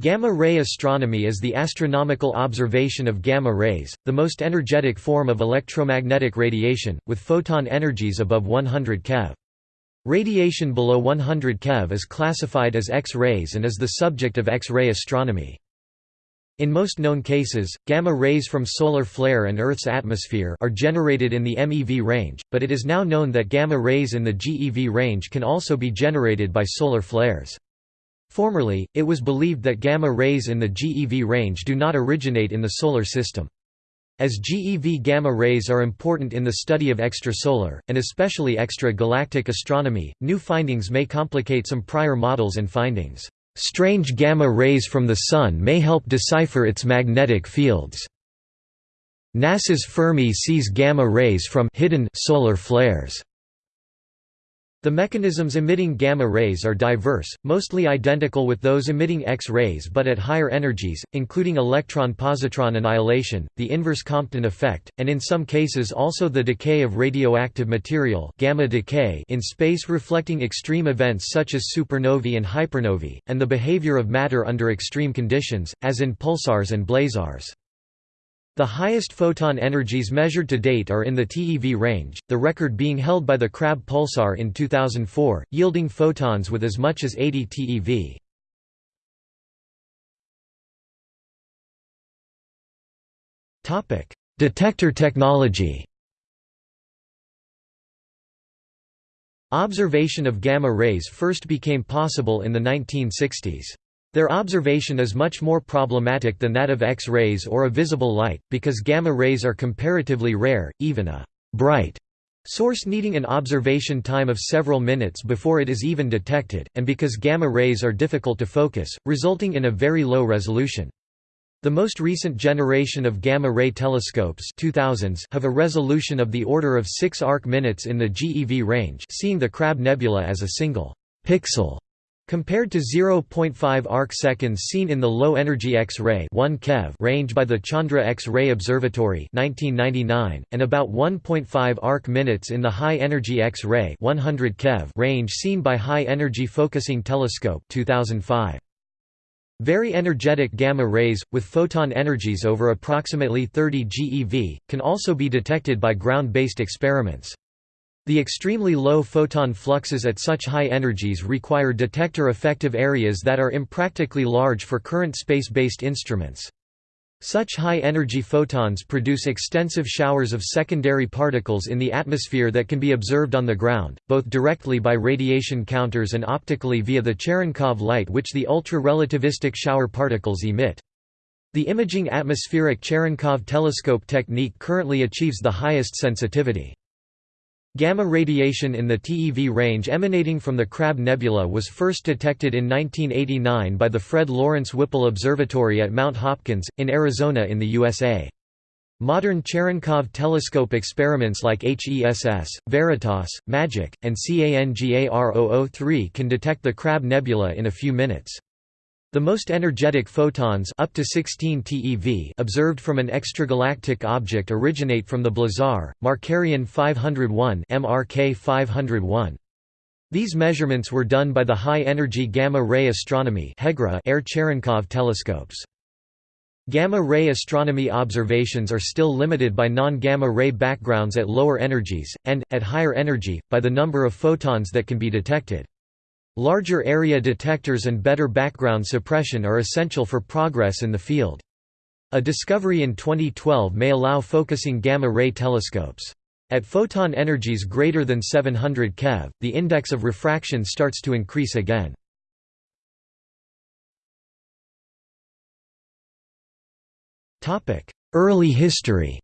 Gamma-ray astronomy is the astronomical observation of gamma rays, the most energetic form of electromagnetic radiation, with photon energies above 100 keV. Radiation below 100 keV is classified as X-rays and is the subject of X-ray astronomy. In most known cases, gamma rays from solar flare and Earth's atmosphere are generated in the MeV range, but it is now known that gamma rays in the GeV range can also be generated by solar flares. Formerly, it was believed that gamma rays in the GeV range do not originate in the Solar System. As GeV gamma rays are important in the study of extrasolar, and especially extra-galactic astronomy, new findings may complicate some prior models and findings. Strange gamma rays from the Sun may help decipher its magnetic fields. NASA's Fermi sees gamma rays from hidden solar flares. The mechanisms emitting gamma rays are diverse, mostly identical with those emitting X-rays but at higher energies, including electron-positron annihilation, the inverse Compton effect, and in some cases also the decay of radioactive material gamma decay in space reflecting extreme events such as supernovae and hypernovae, and the behavior of matter under extreme conditions, as in pulsars and blazars. The highest photon energies measured to date are in the TeV range, the record being held by the Crab pulsar in 2004, yielding photons with as much as 80 TeV. Topic: Detector technology Observation of gamma rays first became possible in the 1960s. Their observation is much more problematic than that of X-rays or a visible light, because gamma rays are comparatively rare, even a «bright» source needing an observation time of several minutes before it is even detected, and because gamma rays are difficult to focus, resulting in a very low resolution. The most recent generation of gamma-ray telescopes 2000s have a resolution of the order of 6 arc minutes in the GeV range seeing the Crab Nebula as a single «pixel» Compared to 0.5 arc-seconds seen in the low-energy X-ray range by the Chandra X-ray Observatory 1999, and about 1.5 arc-minutes in the high-energy X-ray range seen by High-Energy Focusing Telescope 2005. Very energetic gamma rays, with photon energies over approximately 30 GeV, can also be detected by ground-based experiments. The extremely low photon fluxes at such high energies require detector effective areas that are impractically large for current space-based instruments. Such high-energy photons produce extensive showers of secondary particles in the atmosphere that can be observed on the ground, both directly by radiation counters and optically via the Cherenkov light which the ultra-relativistic shower particles emit. The imaging atmospheric Cherenkov telescope technique currently achieves the highest sensitivity. Gamma radiation in the TeV range emanating from the Crab Nebula was first detected in 1989 by the Fred Lawrence Whipple Observatory at Mount Hopkins, in Arizona in the USA. Modern Cherenkov telescope experiments like HESS, Veritas, MAGIC, and CANGAR003 can detect the Crab Nebula in a few minutes. The most energetic photons up to 16 TeV observed from an extragalactic object originate from the Blazar, Markarian 501 MRK 501. These measurements were done by the High-Energy Gamma-Ray Astronomy Air Cherenkov telescopes. Gamma-ray astronomy observations are still limited by non-gamma-ray backgrounds at lower energies, and, at higher energy, by the number of photons that can be detected. Larger area detectors and better background suppression are essential for progress in the field. A discovery in 2012 may allow focusing gamma-ray telescopes. At photon energies greater than 700 keV, the index of refraction starts to increase again. Early history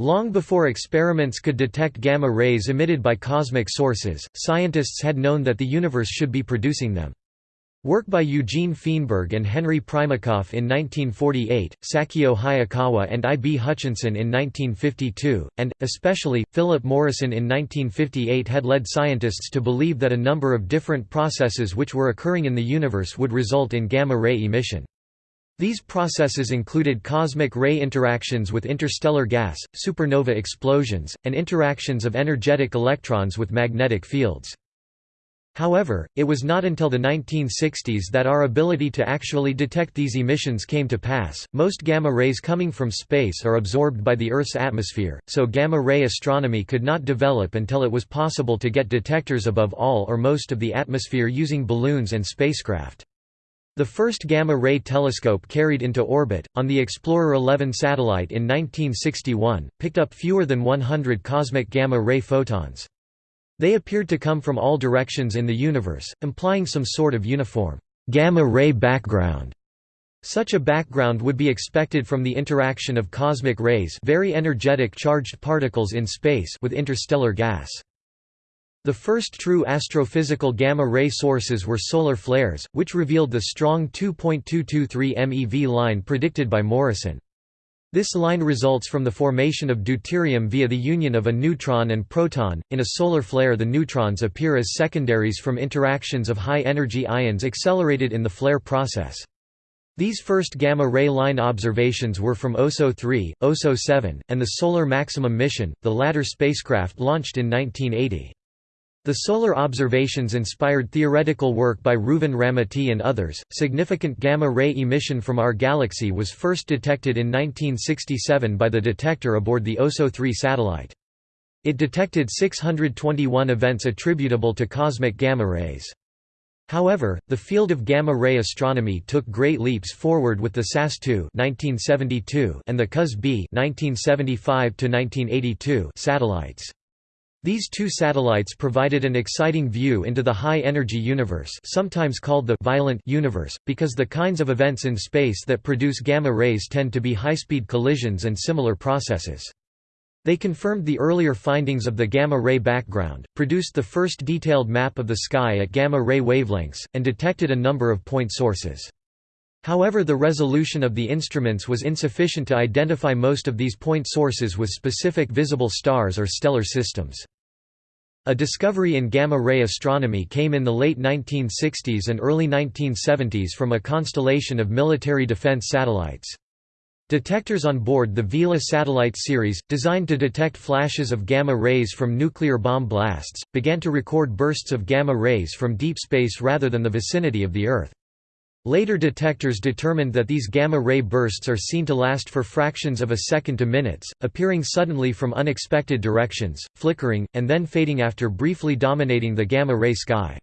Long before experiments could detect gamma rays emitted by cosmic sources, scientists had known that the universe should be producing them. Work by Eugene Feenberg and Henry Primakoff in 1948, Satio Hayakawa and I. B. Hutchinson in 1952, and, especially, Philip Morrison in 1958 had led scientists to believe that a number of different processes which were occurring in the universe would result in gamma-ray emission. These processes included cosmic ray interactions with interstellar gas, supernova explosions, and interactions of energetic electrons with magnetic fields. However, it was not until the 1960s that our ability to actually detect these emissions came to pass. Most gamma rays coming from space are absorbed by the Earth's atmosphere, so gamma ray astronomy could not develop until it was possible to get detectors above all or most of the atmosphere using balloons and spacecraft. The first gamma-ray telescope carried into orbit, on the Explorer 11 satellite in 1961, picked up fewer than 100 cosmic gamma-ray photons. They appeared to come from all directions in the universe, implying some sort of uniform gamma-ray background. Such a background would be expected from the interaction of cosmic rays very energetic charged particles in space with interstellar gas. The first true astrophysical gamma-ray sources were solar flares, which revealed the strong 2.223 MeV line predicted by Morrison. This line results from the formation of deuterium via the union of a neutron and proton. In a solar flare, the neutrons appear as secondaries from interactions of high energy ions accelerated in the flare process. These first gamma-ray line observations were from OSO 3, OSO 7, and the Solar Maximum mission, the latter spacecraft launched in 1980. The solar observations inspired theoretical work by Reuven Ramaty and others. Significant gamma ray emission from our galaxy was first detected in 1967 by the detector aboard the OSO 3 satellite. It detected 621 events attributable to cosmic gamma rays. However, the field of gamma-ray astronomy took great leaps forward with the SAS-2 and the COS-B satellites. These two satellites provided an exciting view into the high-energy universe sometimes called the «violent» universe, because the kinds of events in space that produce gamma rays tend to be high-speed collisions and similar processes. They confirmed the earlier findings of the gamma-ray background, produced the first detailed map of the sky at gamma-ray wavelengths, and detected a number of point sources. However the resolution of the instruments was insufficient to identify most of these point sources with specific visible stars or stellar systems. A discovery in gamma-ray astronomy came in the late 1960s and early 1970s from a constellation of military defense satellites. Detectors on board the Vela satellite series, designed to detect flashes of gamma rays from nuclear bomb blasts, began to record bursts of gamma rays from deep space rather than the vicinity of the Earth. Later detectors determined that these gamma-ray bursts are seen to last for fractions of a second to minutes, appearing suddenly from unexpected directions, flickering, and then fading after briefly dominating the gamma-ray sky.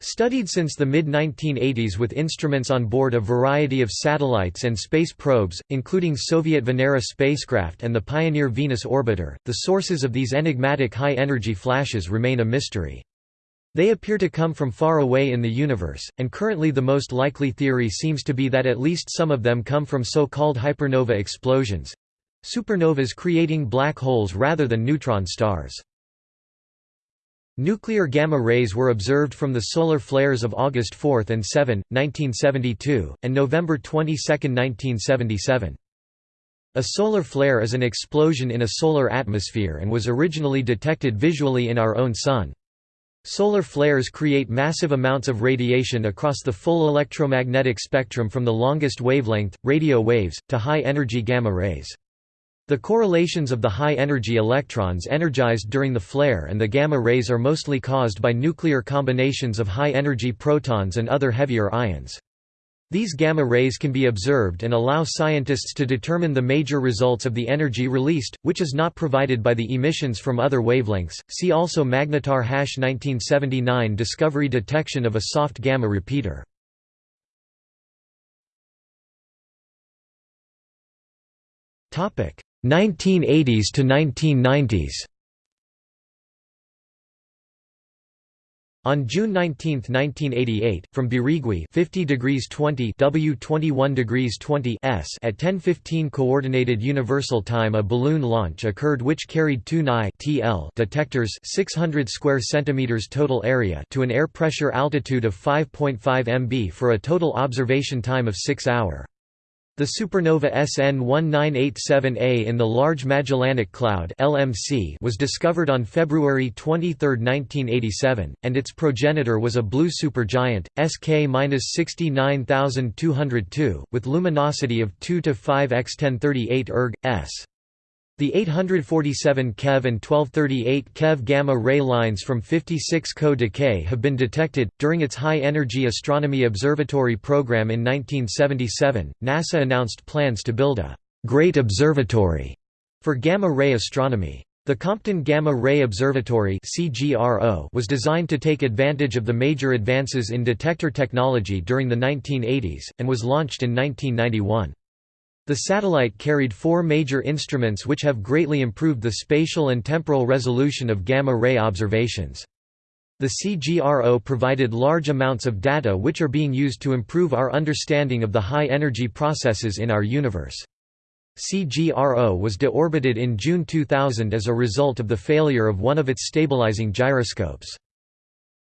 Studied since the mid-1980s with instruments on board a variety of satellites and space probes, including Soviet Venera spacecraft and the Pioneer Venus orbiter, the sources of these enigmatic high-energy flashes remain a mystery. They appear to come from far away in the universe, and currently the most likely theory seems to be that at least some of them come from so-called hypernova explosions—supernovas creating black holes rather than neutron stars. Nuclear gamma rays were observed from the solar flares of August 4 and 7, 1972, and November 22, 1977. A solar flare is an explosion in a solar atmosphere and was originally detected visually in our own Sun. Solar flares create massive amounts of radiation across the full electromagnetic spectrum from the longest wavelength, radio waves, to high-energy gamma rays. The correlations of the high-energy electrons energized during the flare and the gamma rays are mostly caused by nuclear combinations of high-energy protons and other heavier ions. These gamma rays can be observed and allow scientists to determine the major results of the energy released, which is not provided by the emissions from other wavelengths. See also Magnetar 1979 discovery detection of a soft gamma repeater. Topic 1980s to 1990s. On June 19, 1988, from Birigui 50 degrees 20 W 21 degrees 20 S at 10:15 coordinated universal time a balloon launch occurred which carried two Ni TL detectors 600 square centimeters total area to an air pressure altitude of 5.5 mb for a total observation time of 6 hour. The supernova SN 1987A in the Large Magellanic Cloud (LMC) was discovered on February 23, 1987, and its progenitor was a blue supergiant SK-69202 with luminosity of 2 to 5 x 1038 erg s. The 847 keV and 1238 keV gamma ray lines from 56 Co Decay have been detected. During its High Energy Astronomy Observatory program in 1977, NASA announced plans to build a Great Observatory for gamma ray astronomy. The Compton Gamma Ray Observatory was designed to take advantage of the major advances in detector technology during the 1980s, and was launched in 1991. The satellite carried four major instruments which have greatly improved the spatial and temporal resolution of gamma-ray observations. The CGRO provided large amounts of data which are being used to improve our understanding of the high-energy processes in our universe. CGRO was deorbited in June 2000 as a result of the failure of one of its stabilizing gyroscopes.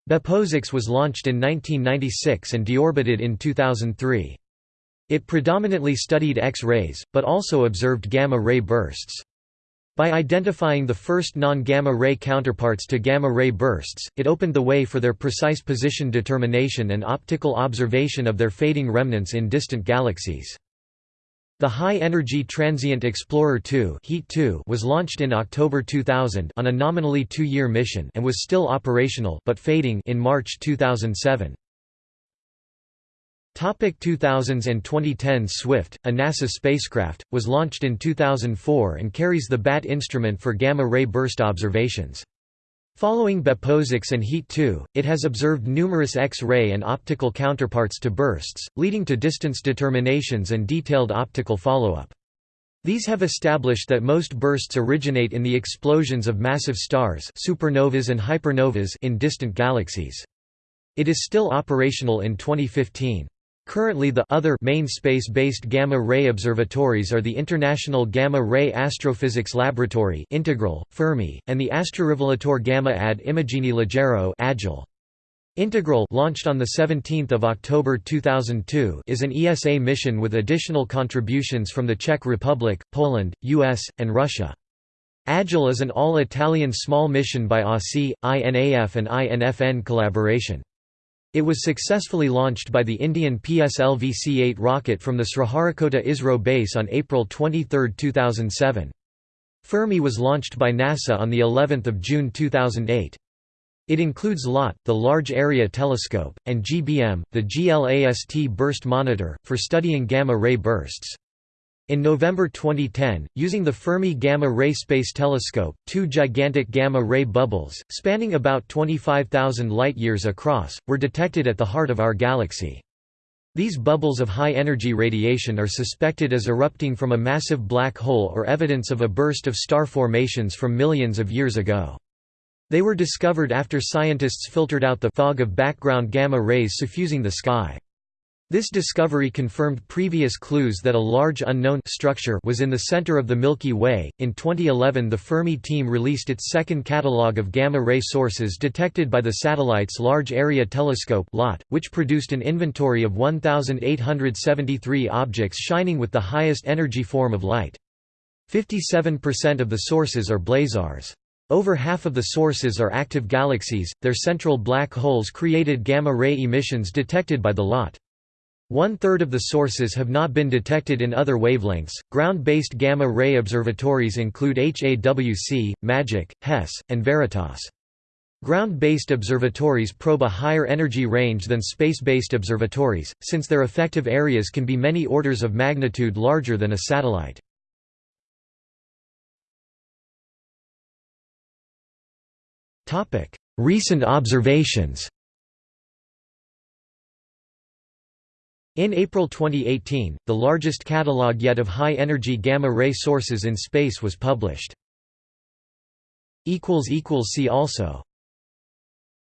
BepoSAX was launched in 1996 and deorbited in 2003. It predominantly studied X-rays, but also observed gamma-ray bursts. By identifying the first non-gamma ray counterparts to gamma-ray bursts, it opened the way for their precise position determination and optical observation of their fading remnants in distant galaxies. The High-Energy Transient Explorer 2 was launched in October 2000 on a nominally two-year mission and was still operational but fading in March 2007. Topic 2000s and 2010s Swift, a NASA spacecraft, was launched in 2004 and carries the BAT instrument for gamma-ray burst observations. Following BepoSAX and HETE 2, it has observed numerous X-ray and optical counterparts to bursts, leading to distance determinations and detailed optical follow-up. These have established that most bursts originate in the explosions of massive stars supernovas and hypernovas in distant galaxies. It is still operational in 2015. Currently the other main space-based gamma-ray observatories are the International Gamma-Ray Astrophysics Laboratory Integral, Fermi, and the Astrorivelatore Gamma ad Immagini Leggero Agile. Integral launched on 17 October 2002 is an ESA mission with additional contributions from the Czech Republic, Poland, US, and Russia. Agile is an all-Italian small mission by AUSI, INAF and INFN collaboration. It was successfully launched by the Indian PSLV-C-8 rocket from the Sriharikota ISRO base on April 23, 2007. Fermi was launched by NASA on the 11th of June 2008. It includes LAT, the Large Area Telescope, and GBM, the GLAST burst monitor, for studying gamma-ray bursts. In November 2010, using the Fermi Gamma-Ray Space Telescope, two gigantic gamma-ray bubbles, spanning about 25,000 light-years across, were detected at the heart of our galaxy. These bubbles of high-energy radiation are suspected as erupting from a massive black hole or evidence of a burst of star formations from millions of years ago. They were discovered after scientists filtered out the fog of background gamma rays suffusing the sky. This discovery confirmed previous clues that a large unknown structure was in the center of the Milky Way. In 2011, the Fermi team released its second catalogue of gamma ray sources detected by the satellite's Large Area Telescope (LAT), which produced an inventory of 1873 objects shining with the highest energy form of light. 57% of the sources are blazars. Over half of the sources are active galaxies. Their central black holes created gamma ray emissions detected by the LAT. One-third of the sources have not been detected in other wavelengths. Ground-based gamma-ray observatories include HAWC, MAGIC, HESS, and VERITAS. Ground-based observatories probe a higher energy range than space-based observatories, since their effective areas can be many orders of magnitude larger than a satellite. Recent observations In April 2018, the largest catalogue yet of high-energy gamma-ray sources in space was published. See also